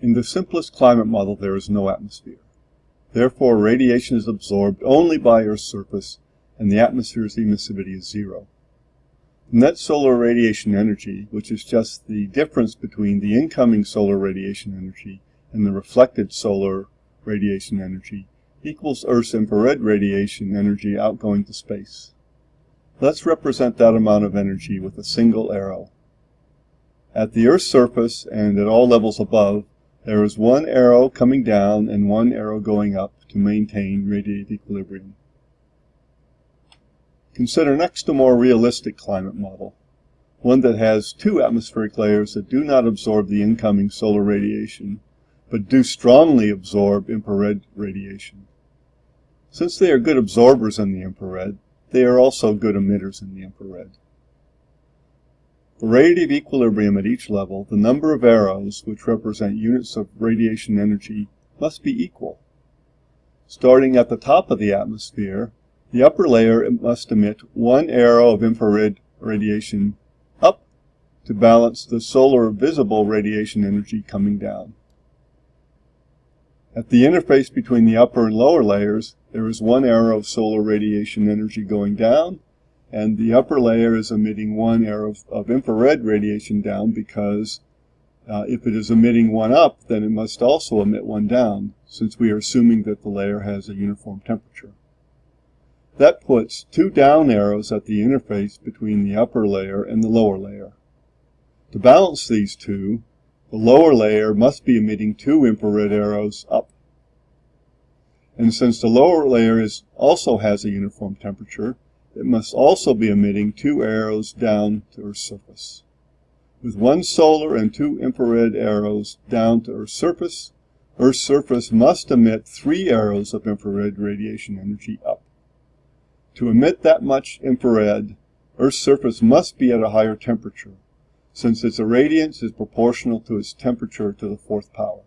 In the simplest climate model there is no atmosphere. Therefore radiation is absorbed only by Earth's surface and the atmosphere's emissivity is zero. Net solar radiation energy, which is just the difference between the incoming solar radiation energy and the reflected solar radiation energy, equals Earth's infrared radiation energy outgoing to space. Let's represent that amount of energy with a single arrow. At the Earth's surface and at all levels above, there is one arrow coming down and one arrow going up to maintain radiative equilibrium. Consider next a more realistic climate model, one that has two atmospheric layers that do not absorb the incoming solar radiation, but do strongly absorb infrared radiation. Since they are good absorbers in the infrared, they are also good emitters in the infrared. For radiative equilibrium at each level, the number of arrows, which represent units of radiation energy, must be equal. Starting at the top of the atmosphere, the upper layer must emit one arrow of infrared radiation up to balance the solar visible radiation energy coming down. At the interface between the upper and lower layers, there is one arrow of solar radiation energy going down and the upper layer is emitting one arrow of, of infrared radiation down because uh, if it is emitting one up, then it must also emit one down, since we are assuming that the layer has a uniform temperature. That puts two down arrows at the interface between the upper layer and the lower layer. To balance these two, the lower layer must be emitting two infrared arrows up. And since the lower layer is, also has a uniform temperature, it must also be emitting two arrows down to Earth's surface. With one solar and two infrared arrows down to Earth's surface, Earth's surface must emit three arrows of infrared radiation energy up. To emit that much infrared, Earth's surface must be at a higher temperature, since its irradiance is proportional to its temperature to the fourth power.